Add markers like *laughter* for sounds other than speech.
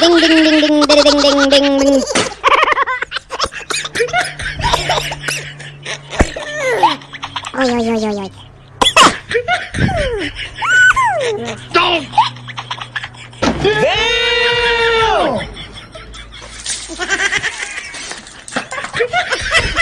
đinh đinh đinh đinh đinh đinh đinh đinh đinh ôi ôi ôi ôi ôi Don't! Damn! *laughs*